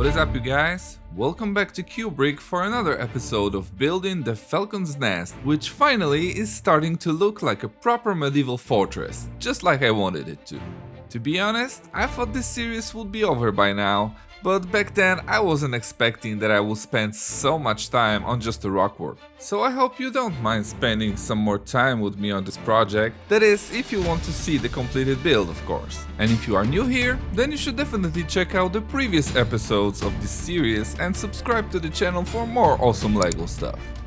What is up you guys? Welcome back to Kubrick for another episode of building the Falcon's Nest, which finally is starting to look like a proper medieval fortress, just like I wanted it to. To be honest, I thought this series would be over by now, but back then I wasn't expecting that I would spend so much time on just the rockwork. So I hope you don't mind spending some more time with me on this project, that is if you want to see the completed build of course. And if you are new here, then you should definitely check out the previous episodes of this series and subscribe to the channel for more awesome LEGO stuff.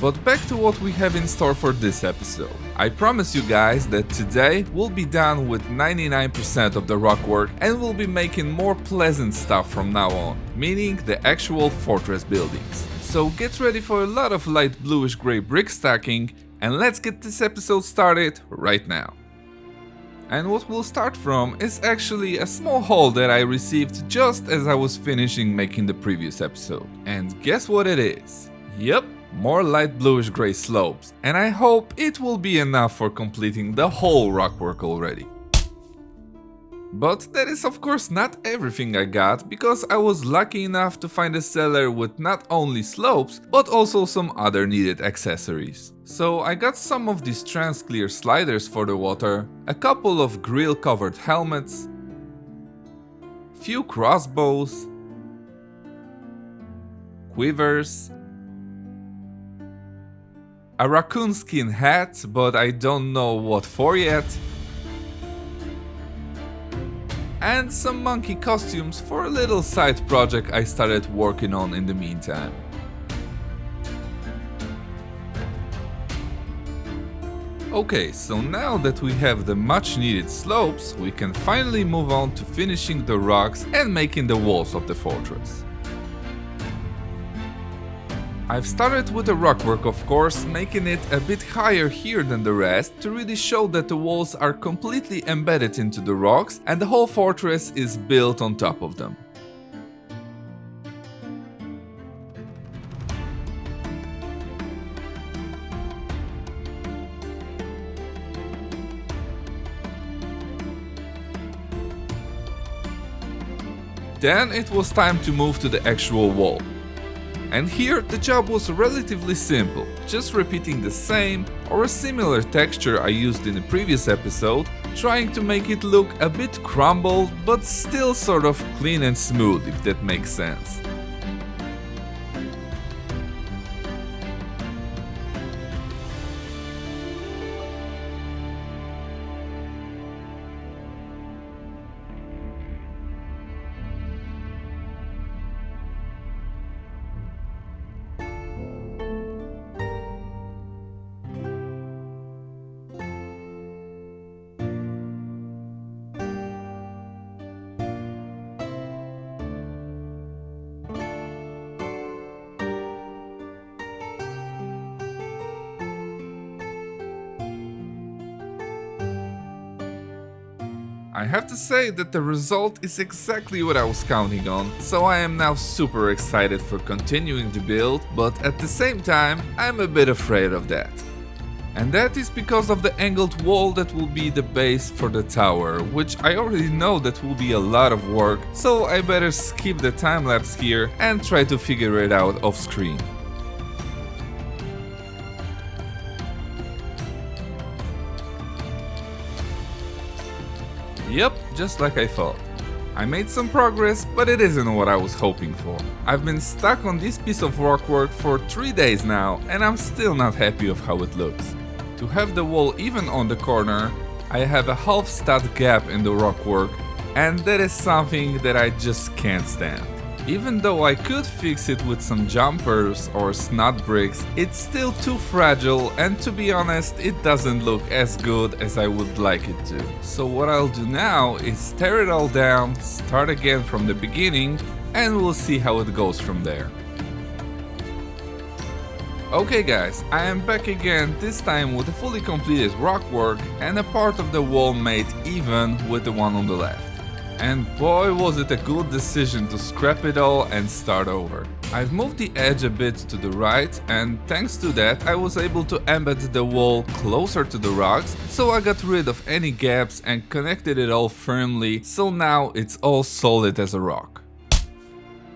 But back to what we have in store for this episode. I promise you guys that today we'll be done with 99% of the rock work and we'll be making more pleasant stuff from now on, meaning the actual fortress buildings. So get ready for a lot of light bluish grey brick stacking and let's get this episode started right now. And what we'll start from is actually a small haul that I received just as I was finishing making the previous episode. And guess what it is? Yep, more light bluish grey slopes, and I hope it will be enough for completing the whole rockwork already. But that is of course not everything I got, because I was lucky enough to find a seller with not only slopes, but also some other needed accessories. So I got some of these trans-clear sliders for the water, a couple of grill covered helmets, few crossbows, quivers, a raccoon skin hat, but I don't know what for yet. And some monkey costumes for a little side project I started working on in the meantime. Okay, so now that we have the much needed slopes, we can finally move on to finishing the rocks and making the walls of the fortress. I've started with the rockwork of course, making it a bit higher here than the rest to really show that the walls are completely embedded into the rocks and the whole fortress is built on top of them. Then it was time to move to the actual wall. And here the job was relatively simple, just repeating the same or a similar texture I used in the previous episode, trying to make it look a bit crumbled but still sort of clean and smooth if that makes sense. I have to say that the result is exactly what I was counting on, so I am now super excited for continuing the build, but at the same time I'm a bit afraid of that. And that is because of the angled wall that will be the base for the tower, which I already know that will be a lot of work, so I better skip the time lapse here and try to figure it out off screen. Yep, just like I thought. I made some progress, but it isn't what I was hoping for. I've been stuck on this piece of rockwork for 3 days now and I'm still not happy of how it looks. To have the wall even on the corner, I have a half stud gap in the rockwork and that is something that I just can't stand. Even though I could fix it with some jumpers or snot bricks, it's still too fragile and to be honest it doesn't look as good as I would like it to. So what I'll do now is tear it all down, start again from the beginning and we'll see how it goes from there. Okay guys, I am back again, this time with a fully completed rockwork and a part of the wall made even with the one on the left. And boy was it a good decision to scrap it all and start over. I've moved the edge a bit to the right and thanks to that I was able to embed the wall closer to the rocks, so I got rid of any gaps and connected it all firmly, so now it's all solid as a rock.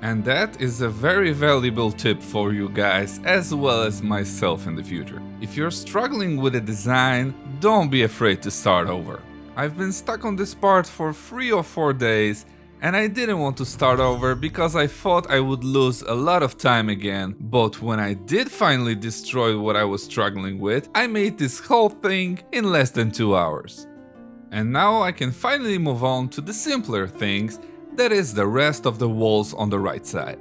And that is a very valuable tip for you guys as well as myself in the future. If you're struggling with a design, don't be afraid to start over. I've been stuck on this part for 3 or 4 days and I didn't want to start over because I thought I would lose a lot of time again, but when I did finally destroy what I was struggling with, I made this whole thing in less than 2 hours. And now I can finally move on to the simpler things, that is the rest of the walls on the right side.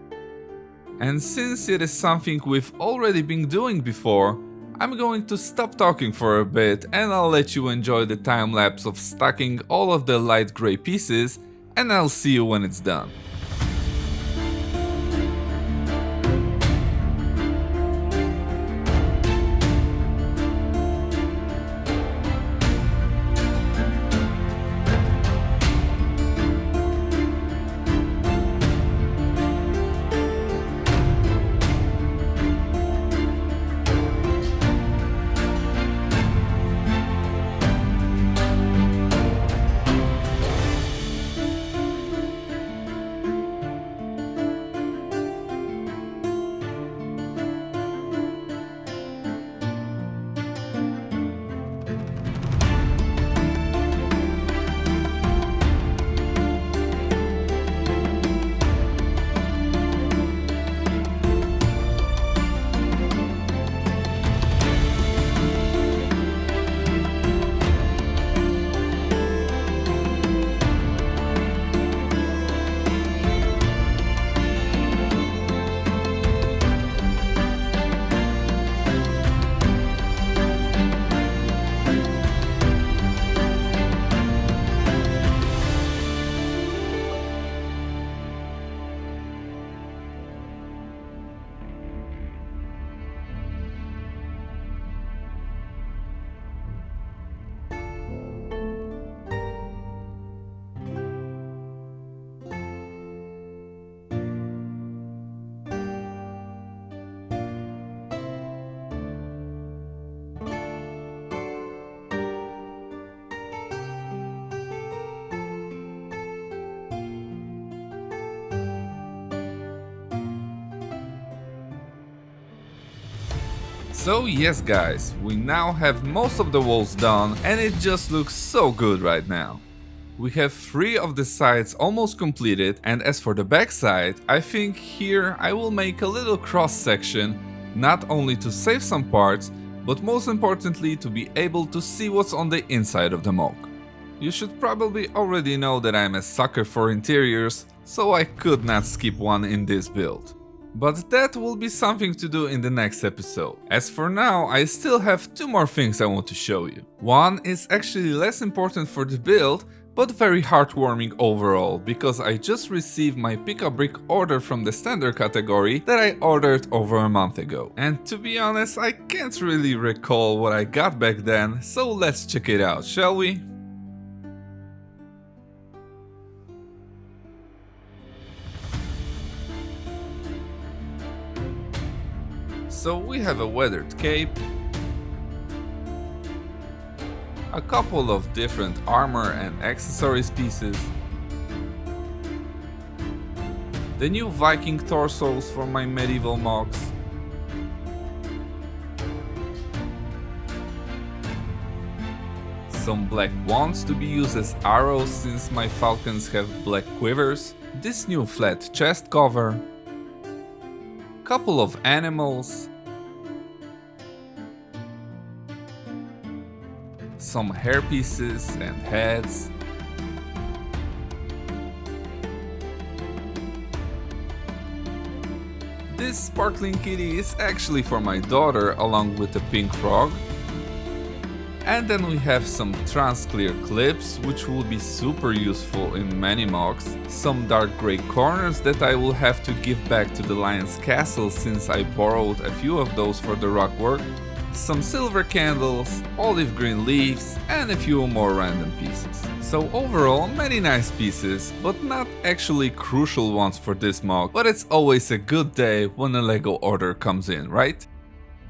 And since it is something we've already been doing before, I'm going to stop talking for a bit and I'll let you enjoy the time lapse of stacking all of the light grey pieces and I'll see you when it's done. So yes guys, we now have most of the walls done and it just looks so good right now. We have three of the sides almost completed and as for the back side, I think here I will make a little cross section, not only to save some parts, but most importantly to be able to see what's on the inside of the MOC. You should probably already know that I'm a sucker for interiors, so I could not skip one in this build. But that will be something to do in the next episode. As for now, I still have two more things I want to show you. One is actually less important for the build, but very heartwarming overall, because I just received my Pick-a-Brick order from the standard category that I ordered over a month ago. And to be honest, I can't really recall what I got back then, so let's check it out, shall we? So we have a weathered cape, a couple of different armor and accessories pieces, the new Viking torsos for my medieval MOCs, some black wands to be used as arrows since my falcons have black quivers, this new flat chest cover, couple of animals, some hair pieces and heads. This sparkling kitty is actually for my daughter along with the pink frog. And then we have some trans clear clips, which will be super useful in many MOCs, some dark grey corners that I will have to give back to the Lion's Castle since I borrowed a few of those for the rock work, some silver candles, olive green leaves and a few more random pieces. So overall many nice pieces, but not actually crucial ones for this MOC, but it's always a good day when a LEGO order comes in, right?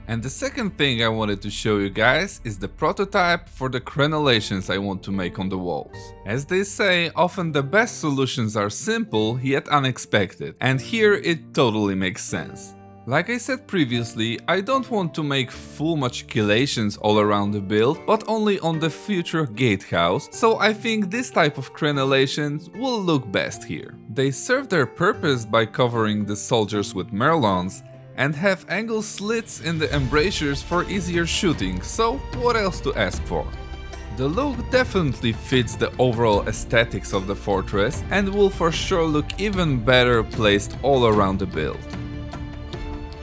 And the second thing I wanted to show you guys is the prototype for the crenellations I want to make on the walls. As they say, often the best solutions are simple yet unexpected, and here it totally makes sense. Like I said previously, I don't want to make full machicolations all around the build, but only on the future gatehouse, so I think this type of crenellations will look best here. They serve their purpose by covering the soldiers with merlons, and have angle slits in the embrasures for easier shooting, so what else to ask for? The look definitely fits the overall aesthetics of the fortress and will for sure look even better placed all around the build.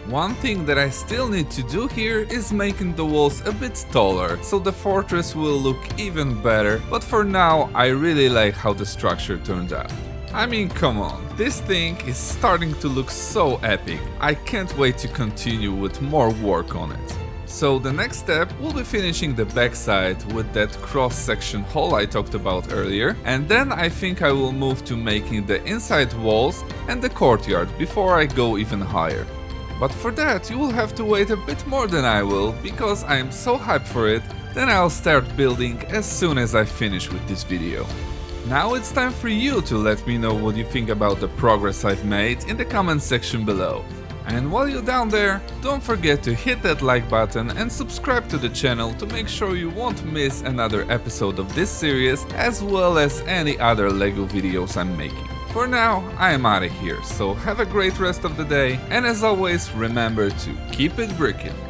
One thing that I still need to do here is making the walls a bit taller, so the fortress will look even better, but for now I really like how the structure turned out. I mean, come on, this thing is starting to look so epic. I can't wait to continue with more work on it. So the next step will be finishing the backside with that cross-section hole I talked about earlier and then I think I will move to making the inside walls and the courtyard before I go even higher. But for that you will have to wait a bit more than I will because I am so hyped for it, then I'll start building as soon as I finish with this video. Now it's time for you to let me know what you think about the progress I've made in the comment section below. And while you're down there, don't forget to hit that like button and subscribe to the channel to make sure you won't miss another episode of this series as well as any other LEGO videos I'm making. For now, I am out of here, so have a great rest of the day and as always remember to keep it brickin'.